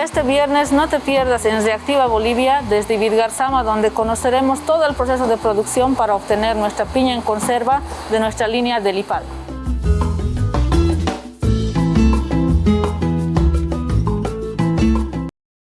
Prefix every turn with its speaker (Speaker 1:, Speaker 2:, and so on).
Speaker 1: Este viernes no te pierdas en Reactiva Bolivia desde Vidgarzama donde conoceremos todo el proceso de producción para obtener nuestra piña en conserva de nuestra línea del IPAL.